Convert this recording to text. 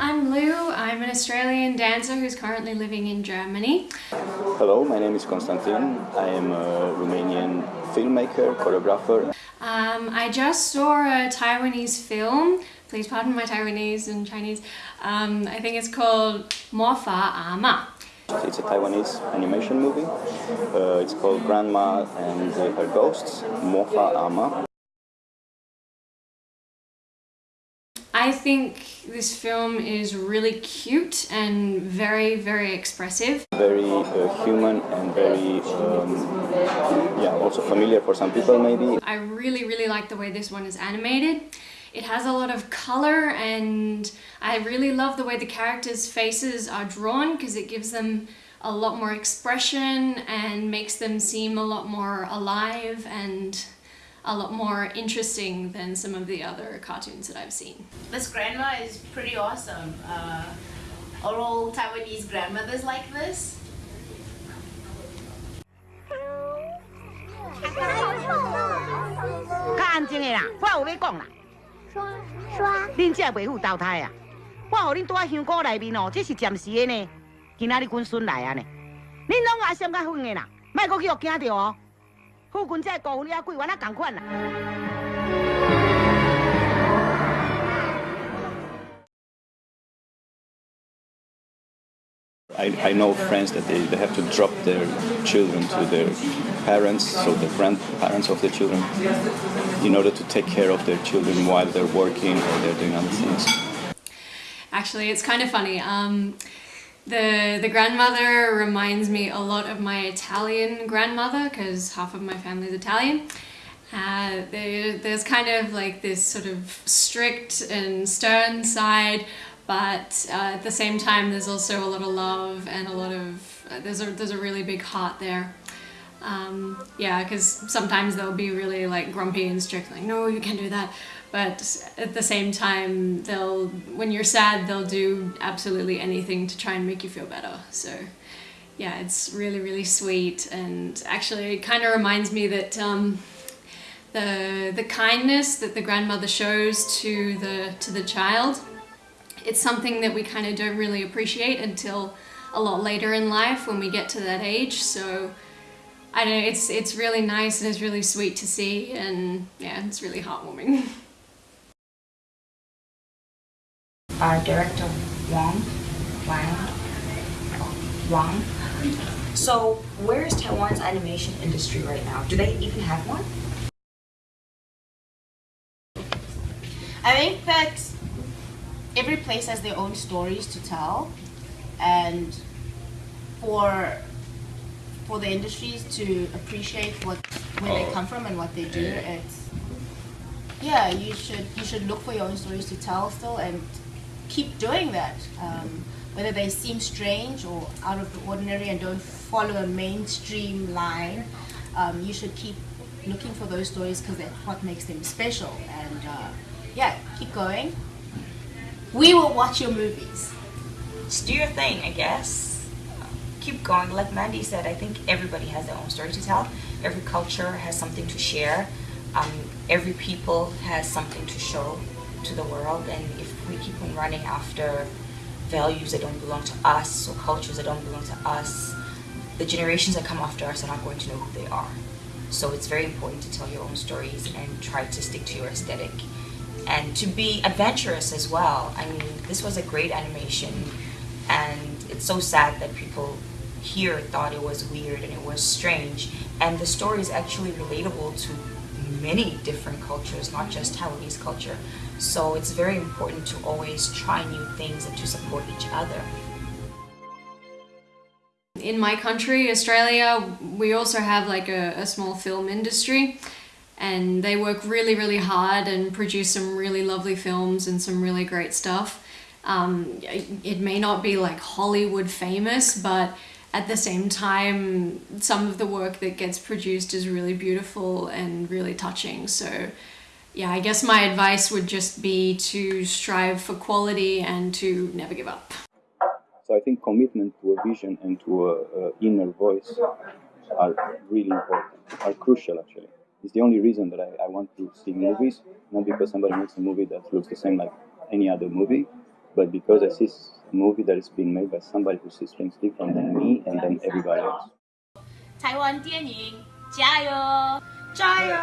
I'm Lou. I'm an Australian dancer who's currently living in Germany. Hello, my name is Konstantin. I am a Romanian filmmaker, choreographer. Um, I just saw a Taiwanese film, please pardon my Taiwanese and Chinese, um, I think it's called Mofa Ama. It's a Taiwanese animation movie. Uh, it's called Grandma and Her Ghosts, Mofa Ama. I think this film is really cute and very, very expressive. Very uh, human and very, um, yeah, also familiar for some people maybe. I really, really like the way this one is animated. It has a lot of color and I really love the way the characters' faces are drawn because it gives them a lot more expression and makes them seem a lot more alive and a lot more interesting than some of the other cartoons that I've seen. This grandma is pretty awesome. Uh, are all Taiwanese grandmothers like this? 较安静的啦，我有要讲啦。 刷，恁这袂赴投胎啊！我互恁住喺香菇内面哦，这是暂时的呢。今仔日阮孙来啊呢，恁拢阿闪较远的啦，莫阁去互惊着哦。I, I know friends that they, they have to drop their children to their parents, so the grandparents of the children, in order to take care of their children while they're working or they're doing other things. Actually, it's kind of funny. Um, the, the grandmother reminds me a lot of my Italian grandmother because half of my family is Italian. Uh, there, there's kind of like this sort of strict and stern side but uh, at the same time there's also a lot of love and a lot of uh, there's a there's a really big heart there. Um, yeah because sometimes they'll be really like grumpy and strict like no you can't do that. But at the same time they'll when you're sad they'll do absolutely anything to try and make you feel better. So yeah it's really really sweet. And actually it kind of reminds me that um, the the kindness that the grandmother shows to the to the child it's something that we kind of don't really appreciate until a lot later in life when we get to that age so I don't know it's it's really nice and it's really sweet to see and yeah it's really heartwarming uh, director Wang, Wang, Wang. So where is Taiwan's animation industry right now? Do they even have one? I think that every place has their own stories to tell and for for the industries to appreciate what where they oh. come from and what they do it's yeah you should you should look for your own stories to tell still and keep doing that. Um, whether they seem strange or out of the ordinary and don't follow a mainstream line, um, you should keep looking for those stories because that's what makes them special. And uh, yeah, keep going. We will watch your movies. Just do your thing, I guess. Keep going. Like Mandy said, I think everybody has their own story to tell. Every culture has something to share. Um, every people has something to show to the world and if we keep on running after values that don't belong to us or cultures that don't belong to us, the generations that come after us are not going to know who they are. So it's very important to tell your own stories and try to stick to your aesthetic. And to be adventurous as well. I mean, this was a great animation and it's so sad that people here thought it was weird and it was strange. And the story is actually relatable to many different cultures, not just Taiwanese culture. So it's very important to always try new things and to support each other. In my country, Australia, we also have like a, a small film industry and they work really, really hard and produce some really lovely films and some really great stuff. Um, it may not be like Hollywood famous, but at the same time, some of the work that gets produced is really beautiful and really touching. So yeah, I guess my advice would just be to strive for quality and to never give up. So I think commitment to a vision and to a, a inner voice are really important, are crucial actually. It's the only reason that I, I want to see movies, not because somebody makes a movie that looks the same like any other movie, but because I see a movie that is being made by somebody who sees things different than me and then everybody else. 台湾电影加油！加油！